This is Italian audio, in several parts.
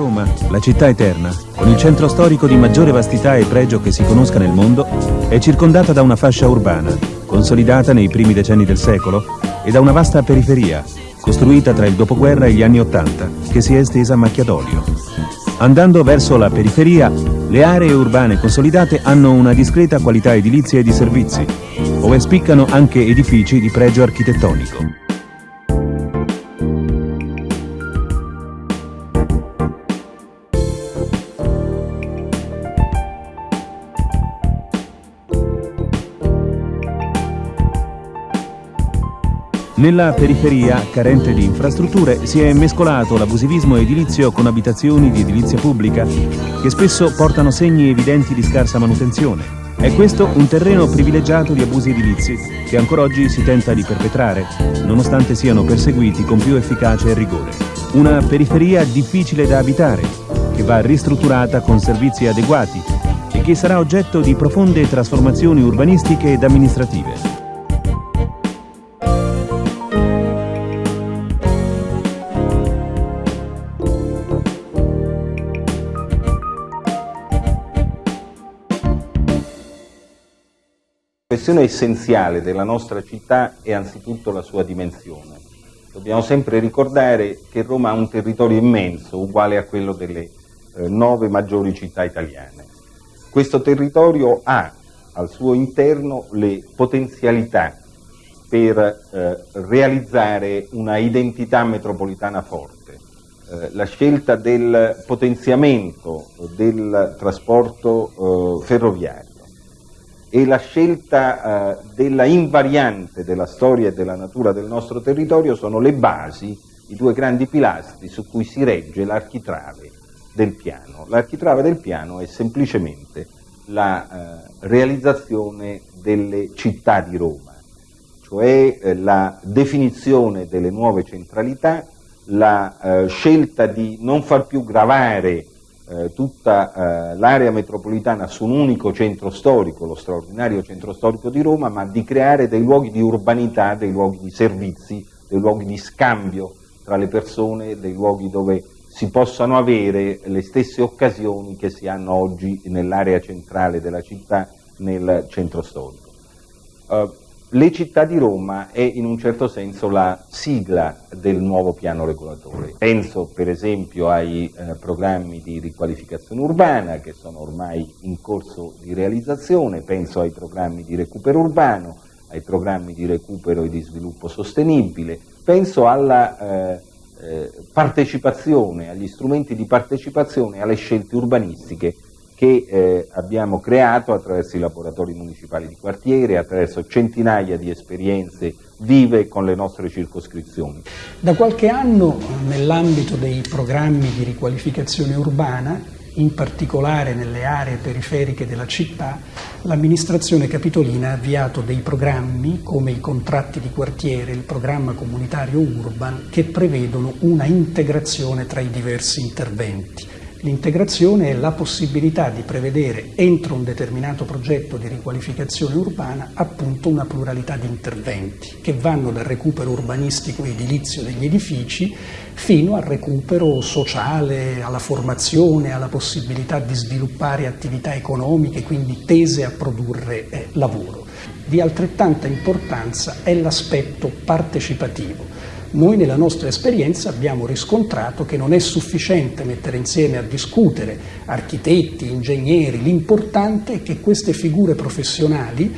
Roma, la città eterna, con il centro storico di maggiore vastità e pregio che si conosca nel mondo, è circondata da una fascia urbana, consolidata nei primi decenni del secolo, e da una vasta periferia, costruita tra il dopoguerra e gli anni Ottanta, che si è estesa a macchia d'olio. Andando verso la periferia, le aree urbane consolidate hanno una discreta qualità edilizia e di servizi, ove spiccano anche edifici di pregio architettonico. Nella periferia, carente di infrastrutture, si è mescolato l'abusivismo edilizio con abitazioni di edilizia pubblica, che spesso portano segni evidenti di scarsa manutenzione. È questo un terreno privilegiato di abusi edilizi, che ancora oggi si tenta di perpetrare, nonostante siano perseguiti con più efficacia e rigore. Una periferia difficile da abitare, che va ristrutturata con servizi adeguati e che sarà oggetto di profonde trasformazioni urbanistiche ed amministrative. Questione essenziale della nostra città è anzitutto la sua dimensione. Dobbiamo sempre ricordare che Roma ha un territorio immenso, uguale a quello delle eh, nove maggiori città italiane. Questo territorio ha al suo interno le potenzialità per eh, realizzare una identità metropolitana forte. Eh, la scelta del potenziamento del trasporto eh, ferroviario, e la scelta eh, della invariante della storia e della natura del nostro territorio sono le basi, i due grandi pilastri su cui si regge l'architrave del piano. L'architrave del piano è semplicemente la eh, realizzazione delle città di Roma, cioè eh, la definizione delle nuove centralità, la eh, scelta di non far più gravare eh, tutta eh, l'area metropolitana su un unico centro storico, lo straordinario centro storico di Roma, ma di creare dei luoghi di urbanità, dei luoghi di servizi, dei luoghi di scambio tra le persone, dei luoghi dove si possano avere le stesse occasioni che si hanno oggi nell'area centrale della città, nel centro storico. Uh, le città di Roma è in un certo senso la sigla del nuovo piano regolatore. Penso per esempio ai eh, programmi di riqualificazione urbana che sono ormai in corso di realizzazione, penso ai programmi di recupero urbano, ai programmi di recupero e di sviluppo sostenibile, penso alla eh, eh, partecipazione, agli strumenti di partecipazione alle scelte urbanistiche che eh, abbiamo creato attraverso i laboratori municipali di quartiere, attraverso centinaia di esperienze vive con le nostre circoscrizioni. Da qualche anno nell'ambito dei programmi di riqualificazione urbana, in particolare nelle aree periferiche della città, l'amministrazione capitolina ha avviato dei programmi come i contratti di quartiere, il programma comunitario Urban, che prevedono una integrazione tra i diversi interventi L'integrazione è la possibilità di prevedere entro un determinato progetto di riqualificazione urbana appunto una pluralità di interventi che vanno dal recupero urbanistico edilizio degli edifici fino al recupero sociale, alla formazione, alla possibilità di sviluppare attività economiche, quindi tese a produrre eh, lavoro. Di altrettanta importanza è l'aspetto partecipativo noi nella nostra esperienza abbiamo riscontrato che non è sufficiente mettere insieme a discutere architetti, ingegneri, l'importante è che queste figure professionali,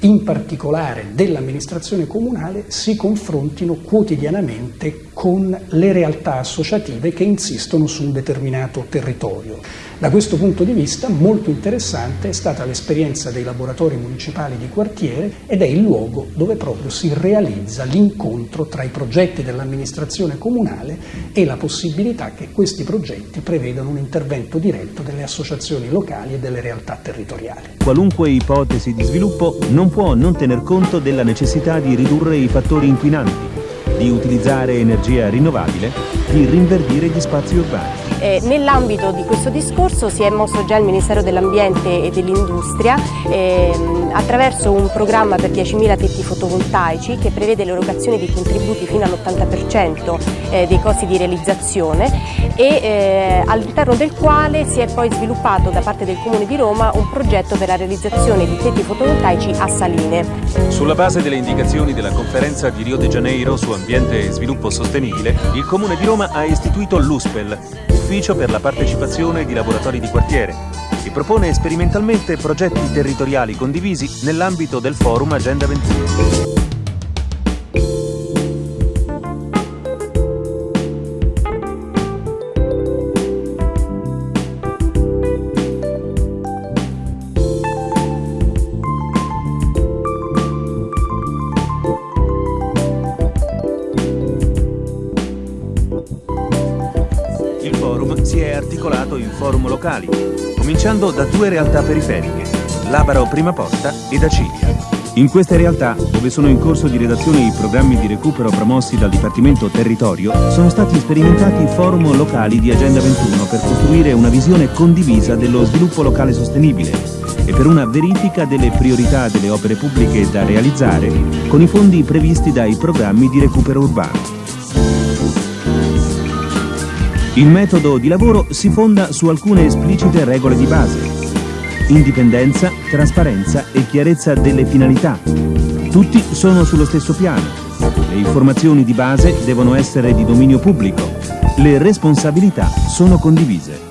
in particolare dell'amministrazione comunale, si confrontino quotidianamente con le realtà associative che insistono su un determinato territorio. Da questo punto di vista molto interessante è stata l'esperienza dei laboratori municipali di quartiere ed è il luogo dove proprio si realizza l'incontro tra i progetti dell'amministrazione comunale e la possibilità che questi progetti prevedano un intervento diretto delle associazioni locali e delle realtà territoriali. Qualunque ipotesi di sviluppo non può non tener conto della necessità di ridurre i fattori inquinanti, di utilizzare energia rinnovabile, di rinverdire gli spazi urbani. Eh, nell'ambito di questo discorso si è mosso già il Ministero dell'Ambiente e dell'Industria ehm, attraverso un programma per 10.000 tetti fotovoltaici che prevede l'erogazione di contributi fino all'80% eh, dei costi di realizzazione e eh, all'interno del quale si è poi sviluppato da parte del Comune di Roma un progetto per la realizzazione di tetti fotovoltaici a Saline. Sulla base delle indicazioni della conferenza di Rio de Janeiro su ambiente e sviluppo sostenibile, il Comune di Roma ha istituito l'USPEL, Ufficio per la partecipazione di lavoratori di quartiere, che propone sperimentalmente progetti territoriali condivisi nell'ambito del Forum Agenda 21. Si è articolato in forum locali, cominciando da due realtà periferiche, Labaro Prima Porta ed Acilia. In queste realtà, dove sono in corso di redazione i programmi di recupero promossi dal Dipartimento Territorio, sono stati sperimentati forum locali di Agenda 21 per costruire una visione condivisa dello sviluppo locale sostenibile e per una verifica delle priorità delle opere pubbliche da realizzare con i fondi previsti dai programmi di recupero urbano. Il metodo di lavoro si fonda su alcune esplicite regole di base. Indipendenza, trasparenza e chiarezza delle finalità. Tutti sono sullo stesso piano. Le informazioni di base devono essere di dominio pubblico. Le responsabilità sono condivise.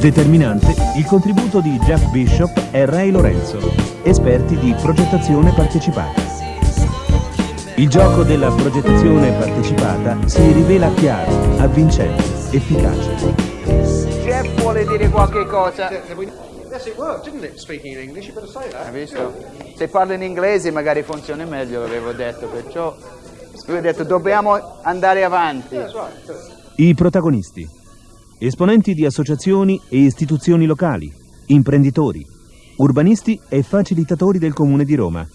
Determinante il contributo di Jeff Bishop e Ray Lorenzo, esperti di progettazione partecipata. Il gioco della progettazione partecipata si rivela chiaro, avvincente, efficace. Jeff vuole dire qualche cosa. Hai visto? Se parla in inglese magari funziona meglio, l'avevo detto, perciò lui ha detto dobbiamo andare avanti. I protagonisti. Esponenti di associazioni e istituzioni locali, imprenditori, urbanisti e facilitatori del Comune di Roma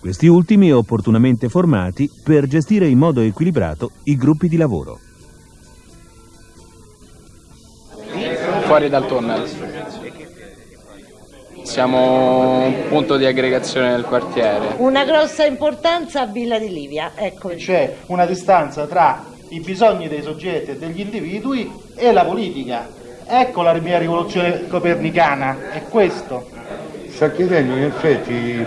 questi ultimi opportunamente formati per gestire in modo equilibrato i gruppi di lavoro. Fuori dal tunnel. Siamo un punto di aggregazione del quartiere. Una grossa importanza a Villa di Livia, ecco. C'è una distanza tra i bisogni dei soggetti e degli individui e la politica. Ecco la mia rivoluzione copernicana, è questo. Sta chiedendo in effetti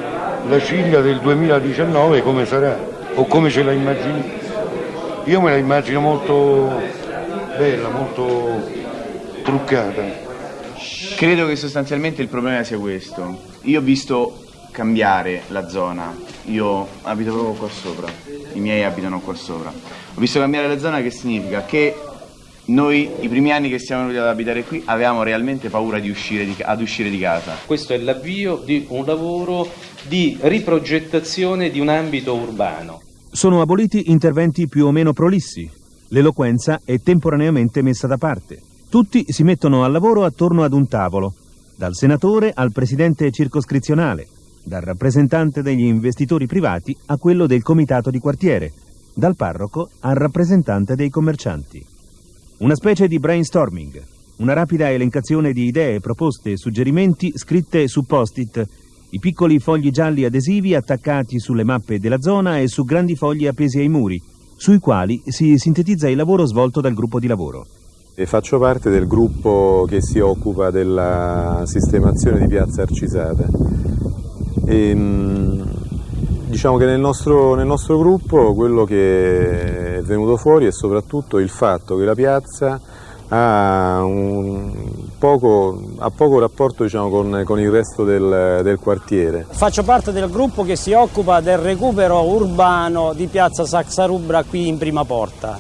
la Ciglia del 2019 come sarà o come ce la immagini? Io me la immagino molto bella, molto truccata. Credo che sostanzialmente il problema sia questo. Io ho visto cambiare la zona, io abito proprio qua sopra, i miei abitano qua sopra. Ho visto cambiare la zona che significa che noi i primi anni che siamo venuti ad abitare qui avevamo realmente paura di uscire di, ad uscire di casa. Questo è l'avvio di un lavoro di riprogettazione di un ambito urbano. Sono aboliti interventi più o meno prolissi. L'eloquenza è temporaneamente messa da parte. Tutti si mettono al lavoro attorno ad un tavolo, dal senatore al presidente circoscrizionale, dal rappresentante degli investitori privati a quello del comitato di quartiere, dal parroco al rappresentante dei commercianti. Una specie di brainstorming, una rapida elencazione di idee, proposte e suggerimenti scritte su post-it, i piccoli fogli gialli adesivi attaccati sulle mappe della zona e su grandi fogli appesi ai muri, sui quali si sintetizza il lavoro svolto dal gruppo di lavoro. E faccio parte del gruppo che si occupa della sistemazione di Piazza Arcisata. E, ehm, Diciamo che nel nostro, nel nostro, gruppo quello che è venuto fuori è soprattutto il fatto che la piazza ha, poco, ha poco, rapporto diciamo, con, con, il resto del, del, quartiere. Faccio parte del gruppo che si occupa del recupero urbano di piazza Saxarubra qui in prima porta.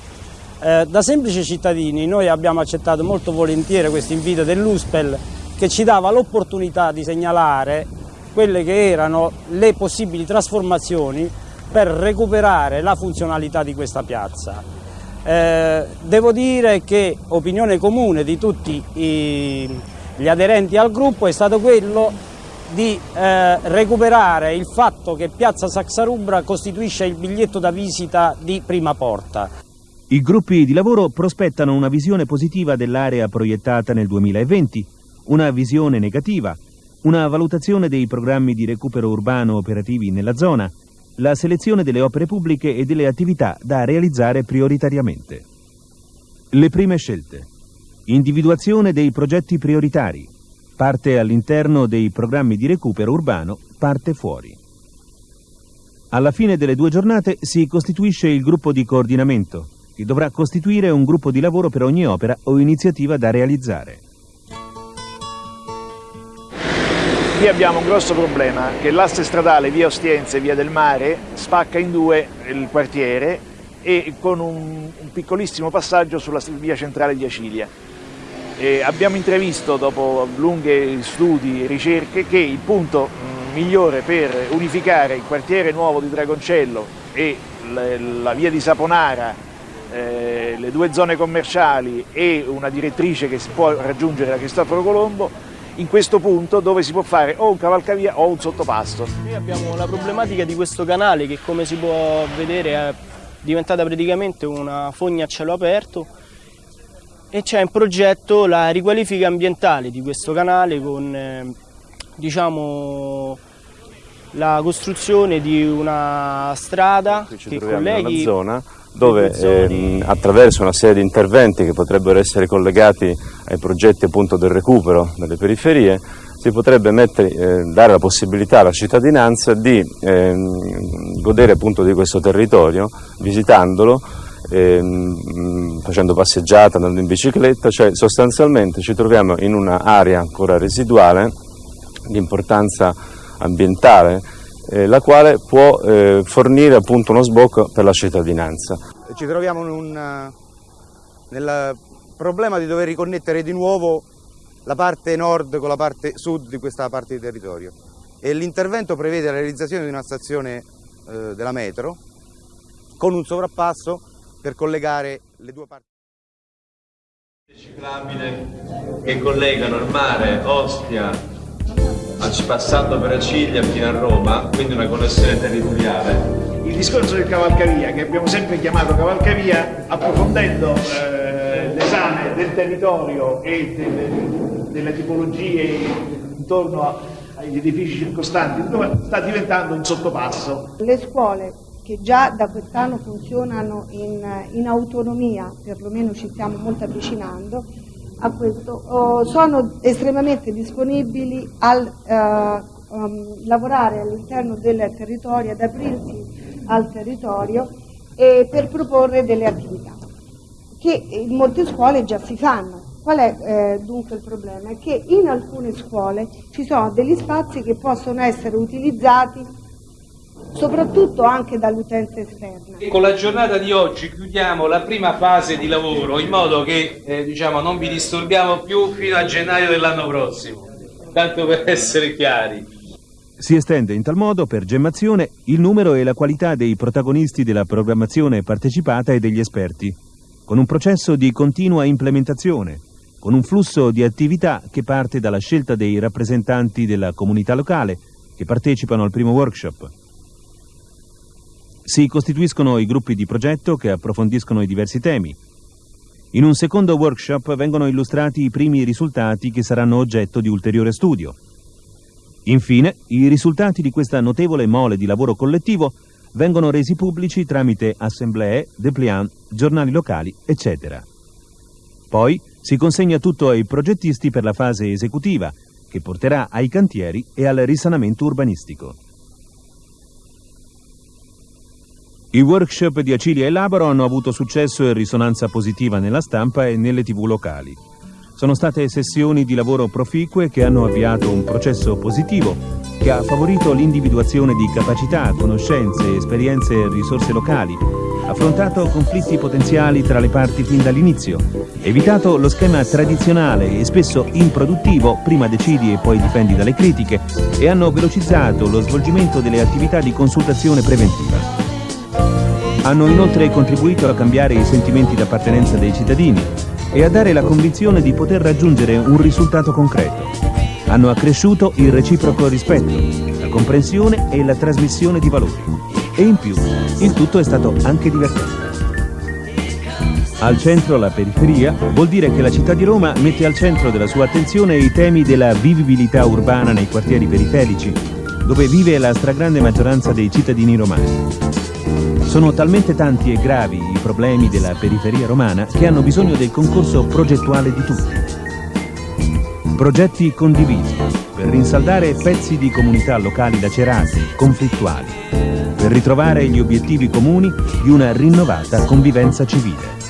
Eh, da semplici cittadini noi abbiamo accettato molto volentieri questo invito dell'USPEL che ci dava l'opportunità di segnalare quelle che erano le possibili trasformazioni per recuperare la funzionalità di questa piazza. Eh, devo dire che opinione comune di tutti i, gli aderenti al gruppo è stato quello di eh, recuperare il fatto che Piazza Saxarubra costituisce il biglietto da visita di prima porta. I gruppi di lavoro prospettano una visione positiva dell'area proiettata nel 2020, una visione negativa, una valutazione dei programmi di recupero urbano operativi nella zona, la selezione delle opere pubbliche e delle attività da realizzare prioritariamente. Le prime scelte. Individuazione dei progetti prioritari. Parte all'interno dei programmi di recupero urbano, parte fuori. Alla fine delle due giornate si costituisce il gruppo di coordinamento, che dovrà costituire un gruppo di lavoro per ogni opera o iniziativa da realizzare. Qui abbiamo un grosso problema, che l'asse stradale via Ostiense e via del Mare spacca in due il quartiere e con un, un piccolissimo passaggio sulla via centrale di Acilia. E abbiamo intravisto, dopo lunghi studi e ricerche, che il punto migliore per unificare il quartiere nuovo di Dragoncello e la via di Saponara, eh, le due zone commerciali e una direttrice che si può raggiungere da Cristoforo Colombo, in questo punto dove si può fare o un cavalcavia o un sottopasto. Noi abbiamo la problematica di questo canale che come si può vedere è diventata praticamente una fogna a cielo aperto e c'è in progetto la riqualifica ambientale di questo canale con eh, diciamo, la costruzione di una strada ci che colleghi in una zona dove ehm, attraverso una serie di interventi che potrebbero essere collegati ai progetti appunto del recupero delle periferie si potrebbe mettere, eh, dare la possibilità alla cittadinanza di ehm, godere appunto di questo territorio visitandolo ehm, facendo passeggiata, andando in bicicletta, cioè sostanzialmente ci troviamo in un'area ancora residuale di importanza ambientale eh, la quale può eh, fornire appunto uno sbocco per la cittadinanza. Ci troviamo un, nel problema di dover riconnettere di nuovo la parte nord con la parte sud di questa parte di territorio e l'intervento prevede la realizzazione di una stazione eh, della metro con un sovrappasso per collegare le due parti. Ciclabile che collegano il mare, Ostia, passando per Acilia fino a Roma, quindi una connessione territoriale. Il discorso del cavalcavia, che abbiamo sempre chiamato cavalcavia, approfondendo eh, l'esame del territorio e delle, delle tipologie intorno a, agli edifici circostanti, sta diventando un sottopasso. Le scuole che già da quest'anno funzionano in, in autonomia, perlomeno ci stiamo molto avvicinando, questo, oh, sono estremamente disponibili a uh, um, lavorare all'interno del territorio, ad aprirsi al territorio per proporre delle attività che in molte scuole già si fanno. Qual è eh, dunque il problema? È che in alcune scuole ci sono degli spazi che possono essere utilizzati soprattutto anche dall'utenza esterna. Con la giornata di oggi chiudiamo la prima fase di lavoro in modo che eh, diciamo, non vi disturbiamo più fino a gennaio dell'anno prossimo, tanto per essere chiari. Si estende in tal modo, per gemmazione, il numero e la qualità dei protagonisti della programmazione partecipata e degli esperti, con un processo di continua implementazione, con un flusso di attività che parte dalla scelta dei rappresentanti della comunità locale che partecipano al primo workshop, si costituiscono i gruppi di progetto che approfondiscono i diversi temi. In un secondo workshop vengono illustrati i primi risultati che saranno oggetto di ulteriore studio. Infine, i risultati di questa notevole mole di lavoro collettivo vengono resi pubblici tramite assemblee, dépliant, giornali locali, eccetera. Poi si consegna tutto ai progettisti per la fase esecutiva, che porterà ai cantieri e al risanamento urbanistico. I workshop di Acilia e Labaro hanno avuto successo e risonanza positiva nella stampa e nelle tv locali. Sono state sessioni di lavoro proficue che hanno avviato un processo positivo che ha favorito l'individuazione di capacità, conoscenze, esperienze e risorse locali, affrontato conflitti potenziali tra le parti fin dall'inizio, evitato lo schema tradizionale e spesso improduttivo, prima decidi e poi difendi dalle critiche, e hanno velocizzato lo svolgimento delle attività di consultazione preventiva. Hanno inoltre contribuito a cambiare i sentimenti d'appartenenza dei cittadini e a dare la convinzione di poter raggiungere un risultato concreto. Hanno accresciuto il reciproco rispetto, la comprensione e la trasmissione di valori. E in più, il tutto è stato anche divertente. Al centro la periferia vuol dire che la città di Roma mette al centro della sua attenzione i temi della vivibilità urbana nei quartieri periferici, dove vive la stragrande maggioranza dei cittadini romani. Sono talmente tanti e gravi i problemi della periferia romana che hanno bisogno del concorso progettuale di tutti. Progetti condivisi per rinsaldare pezzi di comunità locali lacerati, conflittuali, per ritrovare gli obiettivi comuni di una rinnovata convivenza civile.